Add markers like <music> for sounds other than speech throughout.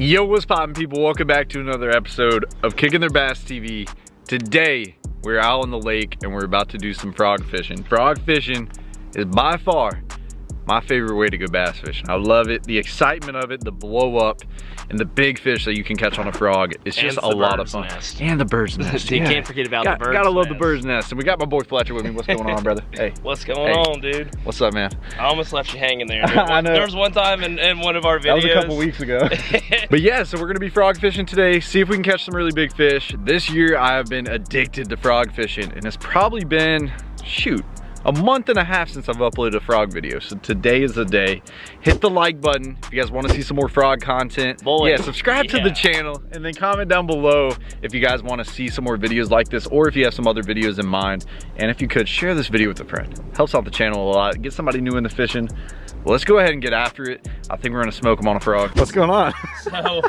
Yo, what's poppin' people? Welcome back to another episode of Kicking Their Bass TV. Today, we're out on the lake and we're about to do some frog fishing. Frog fishing is by far my favorite way to go bass fishing. I love it, the excitement of it, the blow up, and the big fish that you can catch on a frog. It's just a lot of fun. Nest. And the bird's <laughs> nest. you yeah. can't forget about Got- the bird's Gotta love nest. the bird's nest. And we got my boy Fletcher with me. What's going on, brother? Hey, What's going Hey. on, dude? what's up, man? I almost left you hanging there. <laughs> I know. There was one time in, in one of our videos. That was a couple weeks ago. <laughs> but yeah, so we're gonna be frog fishing today, see if we can catch some really big fish. This year I have been addicted to frog fishing and it's probably been, shoot, a month and a half since I've uploaded a frog video. So today is the day. Hit the like button if you guys wanna see some more frog content. Boy, yeah, subscribe to the channel and then comment down below if you guys wanna see some more videos like this or if you have some other videos in mind. And if you could, share this video with a friend. Helps out the channel a lot. Get somebody new in the fishing. Well, let's go ahead and get after it. I think we're gonna smoke them on a frog. What's going on? so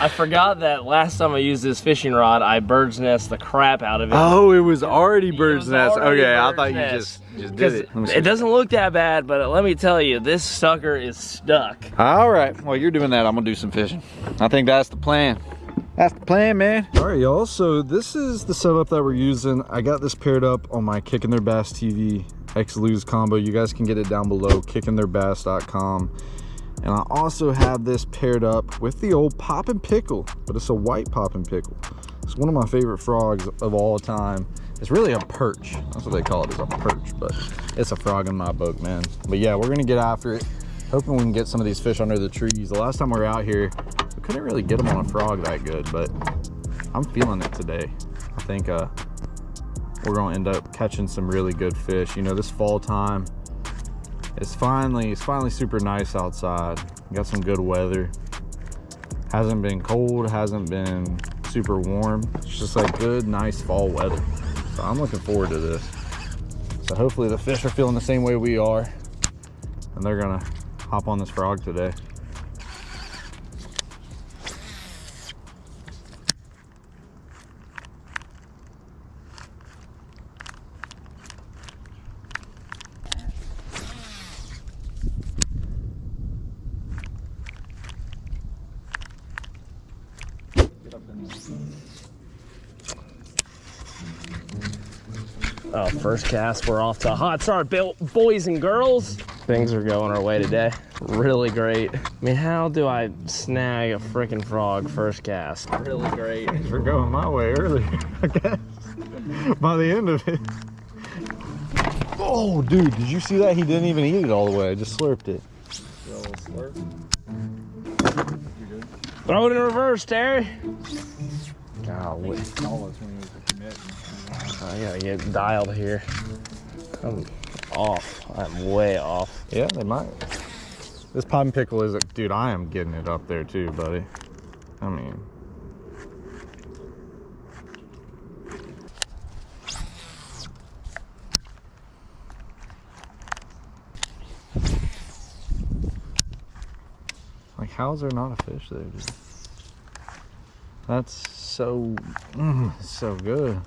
I forgot that last time I used this fishing rod, I bird's nest the crap out of it. Oh, it was already bird's was nest. already Okay, I bird's thought you nest. just just did it. Let me see. it doesn't look that bad, but let me tell you, this sucker is stuck. All right. Well, you're doing that. I'm gonna do some fishing. I think that's the plan. That's the plan, man. All right, y'all. So this is the setup that we're using. I got this paired up on my Kicking Their Bass TV X Lew's combo. You guys can get it down below, kickingtheirbass.com. And I also have this paired up with the old Pop and Pickle, but it's a white Pop and Pickle. It's one of my favorite frogs of all time. It's really a perch. That's what they call it, it, is a perch, but it's a frog in my book, man. But yeah, we're gonna get after it. Hoping we can get some of these fish under the trees. The last time we were out here, we couldn't really get them on a frog that good, but I'm feeling it today. I think uh, we're gonna end up catching some really good fish. You know, this fall time, it's finally it's finally super nice outside. Got some good weather. Hasn't been cold, hasn't been super warm. It's just like good, nice fall weather. So I'm looking forward to this. So hopefully the fish are feeling the same way we are, and they're gonna hop on this frog today. Oh, first cast, we're off to a hot start, Bill- boys and girls. Things are going our way today. Really great. I mean, how do I snag a freaking frog first cast? Really great. Things were going my way earlier, <laughs> I guess. By the end of it. Oh, dude, did you see that? He didn't even eat it all the way. I just slurped it. Throw it in reverse, Terry. Golly. I gotta get dialed here. I'm off. I'm way off. Yeah, they might. This and pickle is, a, dude, I am getting it up there too, buddy. I mean, like, how is there not a fish there, dude? That's so, mm, so good.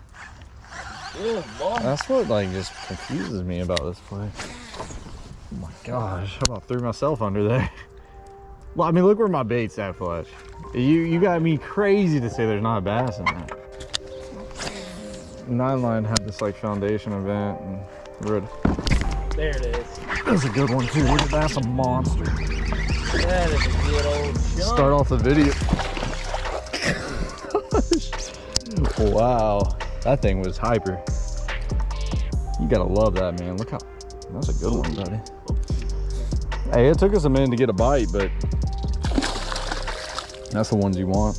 That's what like just confuses me about this place. Oh my gosh, how about threw myself under there? Well, I mean, look where my bait's at, Fletch. You you got me crazy to say there's not a bass in there. Nine Line had this like foundation event, and we're There it is. that's a good one too. That's a monster. That is a good old jump. Start off the video. <laughs> wow, that thing was hyper. You gotta love that, man. Look how that's a good one, buddy. Hey, it took us a minute to get a bite, but that's the ones you want.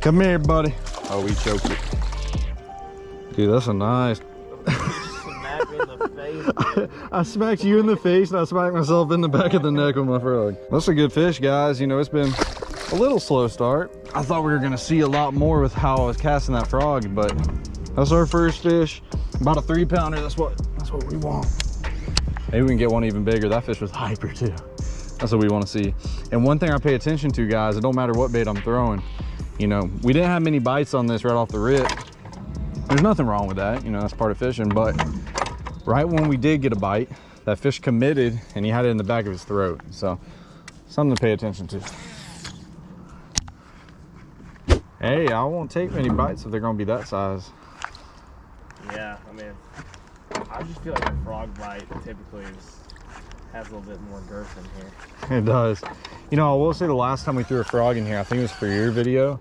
Come here, buddy. Oh, we choked it. Dude, that's a nice. Smack me in the face. I smacked you in the face and I smacked myself in the back of the neck with my frog. That's a good fish, guys. You know, it's been a little slow start. I thought we were gonna see a lot more with how I was casting that frog, but that's our first fish. About a three pounder, that's what that's what we want. Maybe we can get one even bigger. That fish was hyper too. That's what we want to see. And one thing I pay attention to, guys, it don't matter what bait I'm throwing. You know, we didn't have many bites on this right off the rip. There's nothing wrong with that. You know, that's part of fishing. But right when we did get a bite, that fish committed and he had it in the back of his throat. So something to pay attention to. Hey, I won't take many bites if they're gonna be that size. Yeah, I mean, I just feel like a frog bite typically is, has a little bit more girth in here. It does. You know, I will say the last time we threw a frog in here, I think it was for your video.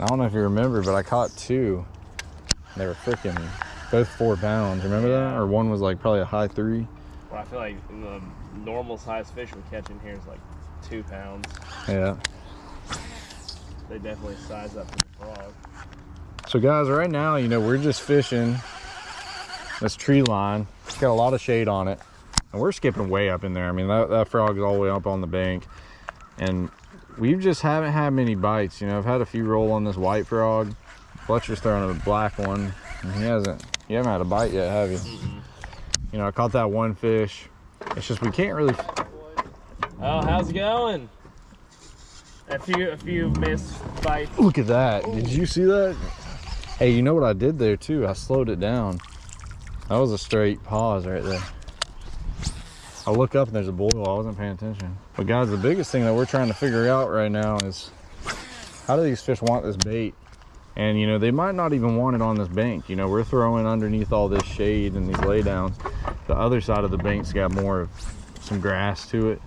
I don't know if you remember, but I caught two. They were freaking both four pounds. Remember that? Or one was like probably a high three. Well, I feel like the normal size fish we catch in here is like two pounds. Yeah. They definitely size up the frog. So guys, right now, you know, we're just fishing this tree line. It's got a lot of shade on it. And we're skipping way up in there. I mean, that, that frog is all the way up on the bank. And we just haven't had many bites. You know, I've had a few roll on this white frog. Fletcher's throwing a black one. And he hasn't, you haven't had a bite yet, have you? You know, I caught that one fish. It's just, we can't really, Oh, how's it going? A few, a few missed bites. look at that. Did you see that? Hey, you know what I did there too? I slowed it down. That was a straight pause right there. I look up and there's a boil. I wasn't paying attention. But guys, the biggest thing that we're trying to figure out right now is how do these fish want this bait? And you know, they might not even want it on this bank. You know, we're throwing underneath all this shade and these laydowns. The other side of the bank's got more of some grass to it.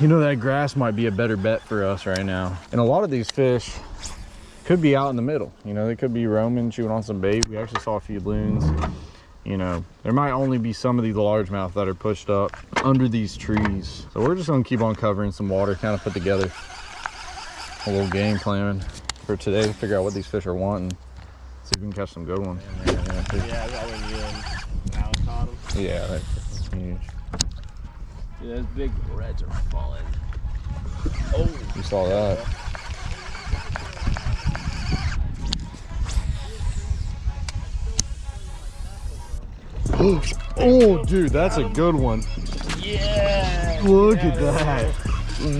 You know, that grass might be a better bet for us right now. And a lot of these fish could be out in the middle. You know, they could be roaming, chewing on some bait. We actually saw a few loons. You know, there might only be some of these largemouth that are pushed up under these trees. So we're just gonna keep on covering some water, kind of put together a little game plan for today to figure out what these fish are wanting. See if we can catch some good ones. Yeah, that when you and Alan caught them. Yeah, that's huge. Dude, those big reds are falling. Oh, You saw that. <gasps> oh, dude, that's a good one. yeah! Look at that.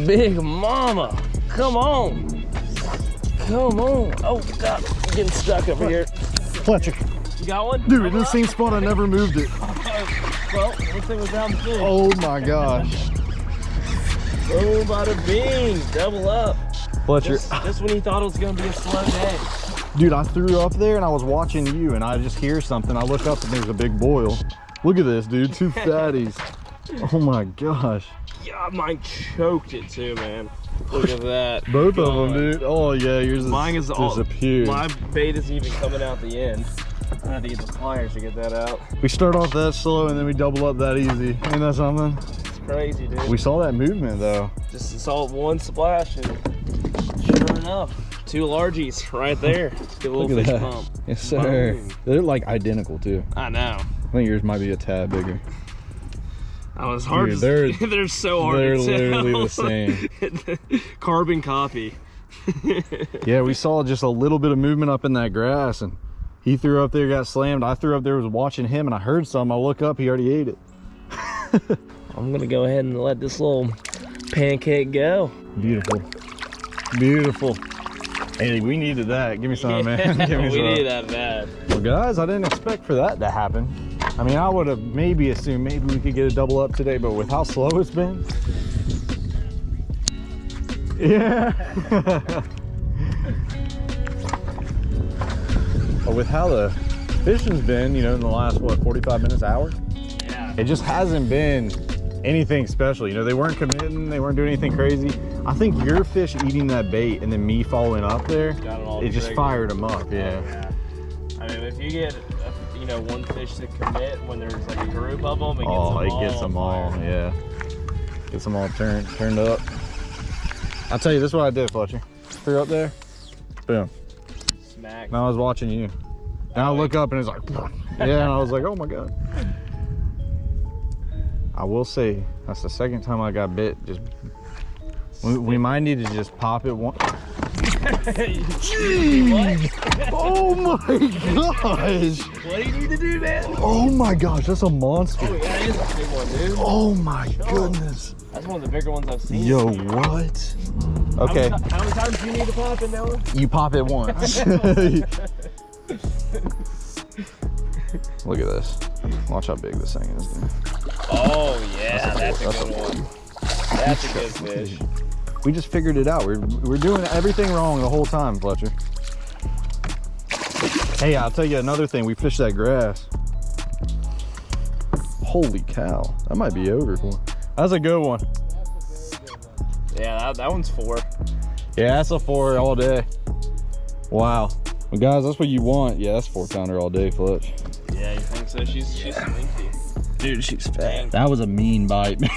Big mama, come on. Come on. Oh, God, I'm getting stuck over here. Fletcher. You got one? Dude, in the same spot, I never moved it. Oh, Well, looks like we're down the field. Oh my gosh. Oh, bada bing. Double up. Fletcher, Just, just when you thought it was going to be a slow day. dude, I threw up there and I was watching you and I just hear something. I look up and there's a big boil. Look at this, dude. Two <laughs> fatties. Oh my gosh. Yeah, mine choked it too, man. Look at that. Both of them, dude. Oh yeah, yours is Mine is all disappeared. My bait isn't even coming out the end. I had to get the pliers to get that out. We start off that slow and then we double up that easy. Ain't that something? It's crazy, dude. We saw that movement though. just saw one splash and sure enough, two largies right there. Get a little Look at fish that. pump. Yes, sir. Boom. They're like identical too. I know. I think yours might be a tad bigger. Oh, it's hard Dude, they're- <laughs> they're so hard they're to literally tell. the same. <laughs> Carbon copy. <laughs> Yeah, we saw just a little bit of movement up in that grass and he threw up there, got slammed. I threw up there, was watching him and I heard some. I look up, he already ate it. <laughs> I'm gonna go ahead and let this little pancake go. Beautiful. Beautiful. Hey, we needed that. Give me some, man. <laughs> Give me <laughs> we some. need that bad. Well, guys, I didn't expect for that to happen. I mean, I would have maybe assumed maybe we could get a double up today, but with how slow it's been. Yeah. But with how the fishing's been, you know, in the last, what, 45 minutes, hour? Yeah. It just hasn't been anything special. You know, they weren't committing, they weren't doing anything crazy. I think your fish eating that bait and then me following up there, it it just fired them up. Yeah. Yeah. I mean, if you get, a, you know, one fish to commit when there's like a group of them, it gets Oh, them it all gets them all, yeah. Gets them all turned turned up. I'll tell you, this is what I did, Fletcher. Threw up there, boom. Smack. Now I was watching you. And I look up and it's like, <laughs> yeah, and I was like, oh my God. I will say, that's the second time I got bit. Just, we, we might need to just pop it one. <laughs> Jeez! Oh my gosh. What do you need to do, man? Oh my gosh, that's a monster. Oh, yeah, it is a big one, dude. Oh my goodness. That's one of the bigger ones I've seen. Yo, what? How Okay. many, how many times do you need to pop it, Noah? You pop it once. <laughs> <laughs> Look at this. Watch how big this thing is. Dude. Oh, yeah, that's a, that's a good one. That's a <laughs> good fish. We just figured it out. We're, we're doing everything wrong the whole time, Fletcher. Hey, I'll tell you another thing. We fished that grass. Holy cow. That might be over. That's a good one. Yeah, that, that one's four. Yeah, that's a four all day. Wow. Well, guys, that's what you want. Yeah, that's four pounder all day, Fletch. Yeah, you think so? She's she's slinky. Dude, she's fat. That was a mean bite. <laughs>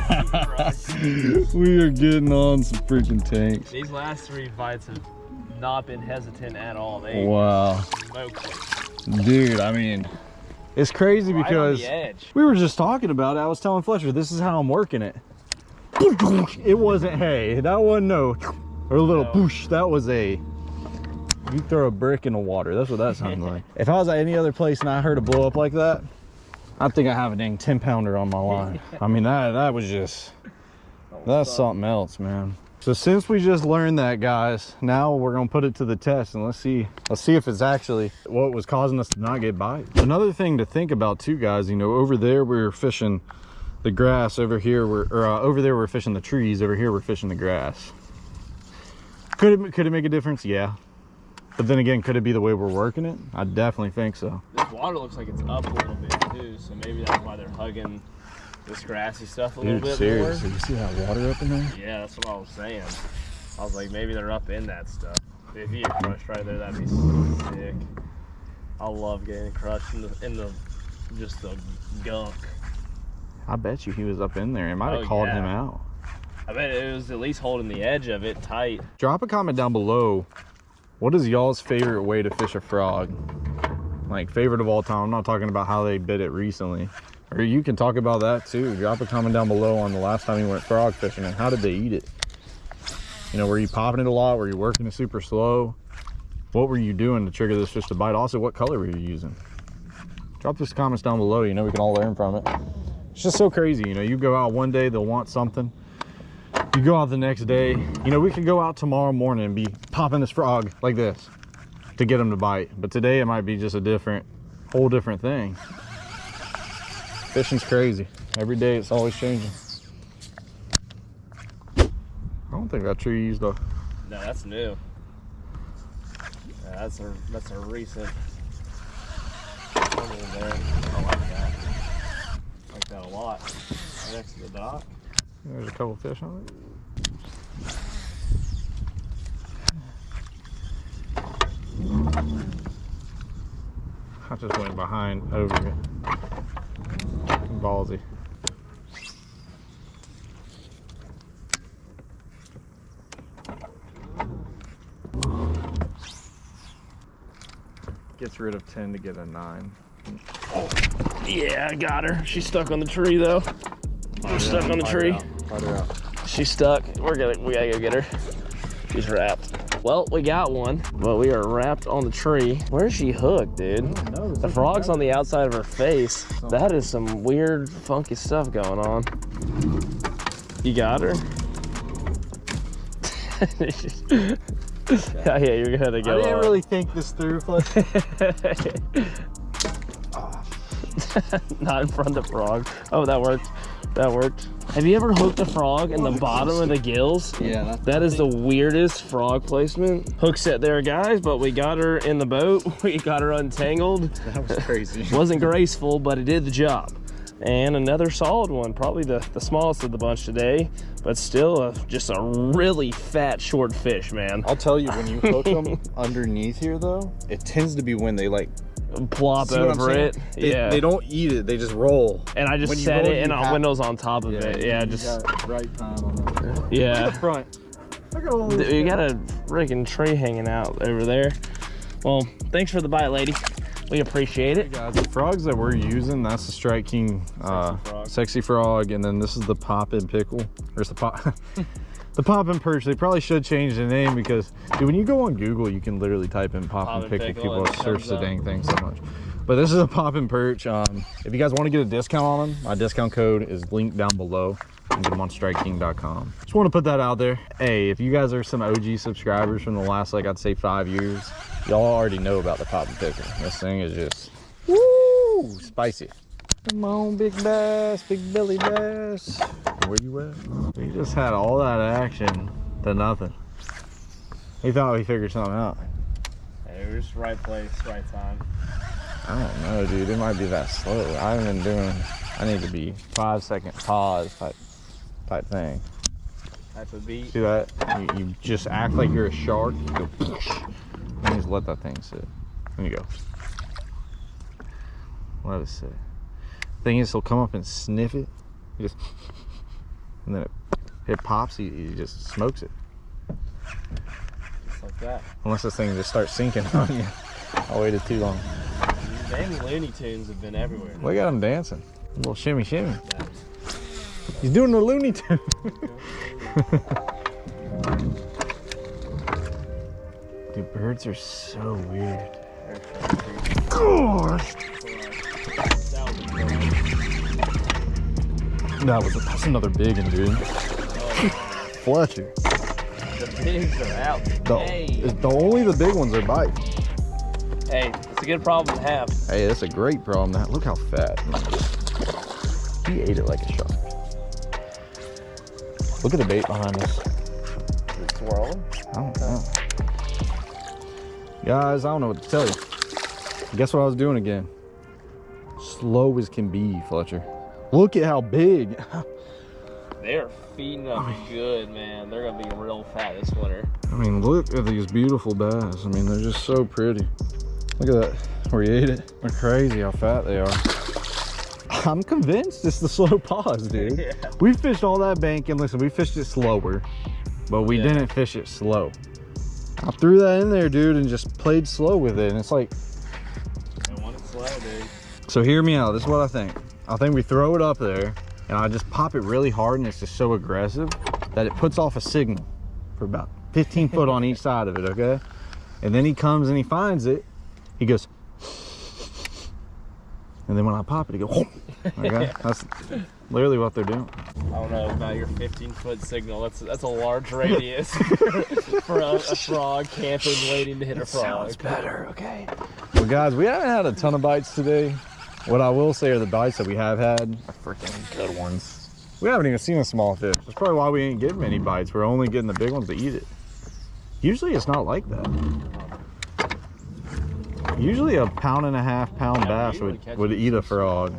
<laughs> we are getting on some freaking tanks. These last three bites have not been hesitant at all. They Wow. Dude, I mean, it's crazy Right because we were just talking about it. I was telling Fletcher, this is how I'm working it. It wasn't hay. that wasn't no or a little No. poosh. That was a you throw a brick in the water. That's what that sounded <laughs> like. If I was at any other place and I heard a blow up like that, I think I have a dang 10 pounder on my line. I mean that that was just that's something else, man. So since we just learned that, guys, now we're gonna put it to the test and let's see, let's see if it's actually what was causing us to not get bites. Another thing to think about too, guys, you know, over there we were fishing the grass, over here we're, or uh, over there we're fishing the trees, over here we're fishing the grass. Could it, could it make a difference? Yeah. But then again, could it be the way we're working it? I definitely think so. This water looks like it's up a little bit too, so maybe that's why they're hugging this grassy stuff a little Dude, bit seriously, you see that water up in there? Yeah, that's what I was saying. I was like, maybe they're up in that stuff. If you crushed right there, that'd be sick. I love getting crushed in the, in the just the gunk. I bet you he was up in there. It might have Oh, called him out. I bet it was at least holding the edge of it tight. drop a comment down below. What is y'all's favorite way to fish a frog? Like favorite of all time. I'm not talking about how they bit it recently. Or you can talk about that too. Drop a comment down below on the last time you went frog fishing and how did they eat it? You know were you popping it a lot? Were you working it super slow? What were you doing to trigger this fish to bite? Also what color were you using? Drop those comments down below. You know we can all learn from it it's just so crazy you know you go out one day they'll want something. You go out the next day you know we could go out tomorrow morning and be popping this frog like this to get them to bite. But today it might be just a different whole different thing. Fishing's crazy. Every day it's always changing. I don't think that tree used a No, that's new. Yeah, that's a that's a recent. One that a lot. Right next to the dock. there's a couple fish on it i just went behind over it ballsy gets rid of 10 to get a 9 Yeah, I got her. She's stuck on the tree though. We're stuck on the tree. Fight her out. She's stuck. We're gonna we gotta go get her. She's wrapped. Well, we got one, but we are wrapped on the tree. Where's she hooked, dude? The frog's on the outside of her face. That is some weird, funky stuff going on. You got her? <laughs> yeah, you're gonna go. I didn't on. really think this through. <laughs> <laughs> Not in front of the frog. Oh, that worked. That worked. Have you ever hooked a frog in the bottom of the gills? Yeah, that's the weirdest frog placement. Hook set there, guys, but we got her in the boat. <laughs> We got her untangled. that was crazy. <laughs> Wasn't graceful, but it did the job. And another solid one, probably the, the smallest of the bunch today, but still a, just a really fat, short fish, man. I'll tell you, when you hook them underneath here, though, it tends to be when they like Plop see what over it. They, yeah. they don't eat it; they just roll. and I just when you set roll, it and you windows on top of it. Yeah, just got right time on that. <laughs> Look at yeah. the front. Look at all. Dude, you got a freaking tree hanging out over there. Well, thanks for the bite, lady. We appreciate it. guys, the frogs that we're using, that's the Strike King uh, frog. sexy frog, and then this is the Pop and Pickle. Or it's the Pop, <laughs> <laughs> the Pop and Perch. They probably should change the name because, dude, when you go on Google, you can literally type in Pop, and Pickle. Pickle, People and search the dang thing so much. But this is a Pop and Perch. Um, if you guys want to get a discount on them, my discount code is linked down below. Can get them on StrikeKing.com. Just want to put that out there. Hey, if you guys are some OG subscribers from the last, like I'd say five years, y'all already know about the Pop and Pickle. This thing is just Woo! Spicy. Come on, big bass, big belly bass. Where you at? We just had all that action to nothing. He thought we figured something out. Hey, we're just right place, right time. I don't know, dude. It might be that slow. I haven't been doing. I need to be five second pause type type thing. Type of beat. See that? You, you just act like you're a shark. You go. And just let that thing sit. There you go. Let it sit. Thing is, he'll come up and sniff it. He just, and then it, it pops. He, he just smokes it. Just like that. Unless this thing just starts sinking <laughs> on you. I waited too long. These dang Looney Tunes have been everywhere. Look at him dancing. A little shimmy shimmy. He's doing the Looney Tune. <laughs> Dude, birds are so weird. God. That was that's another big one, dude. <laughs> Fletcher. The pigs are out. The, Hey, the only the big ones are bite. hey, it's a good problem to have. Hey, that's a great problem. That look how fat. He ate it like a shark. Look at the bait behind us. It's swirling. I don't know. Guys, I don't know what to tell you. Guess what I was doing again? Slow as can be, Fletcher. Look at how big. <laughs> They're feeding up good, man. They're gonna be real fat this winter. I mean, look at these beautiful bass. I mean, they're just so pretty. Look at that, where he ate it. They're crazy how fat they are. <laughs> I'm convinced it's the slow pause, dude. <laughs> Yeah. We fished all that bank, and listen, we fished it slower, but we Yeah. didn't fish it slow. I threw that in there, dude, and just played slow with it. And it's like, I want it slow, dude. So hear me out. This is what I think. I think we throw it up there, and I just pop it really hard, and it's just so aggressive that it puts off a signal for about 15 foot on each side of it, okay? And then he comes and he finds it. He goes, and then when I pop it, he goes, okay? <laughs> That's literally what they're doing. I don't know about your 15 foot signal. That's that's a large <laughs> radius <laughs> for a, a frog camping, waiting to hit a frog. Sounds better, okay? Well, guys, we haven't had a ton of bites today. What I will say are the bites that we have had are freaking good ones. We haven't even seen a small fish. That's probably why we ain't getting many bites. We're only getting the big ones to eat it. Usually it's not like that. Usually a pound and a half pound bass would, would eat a frog.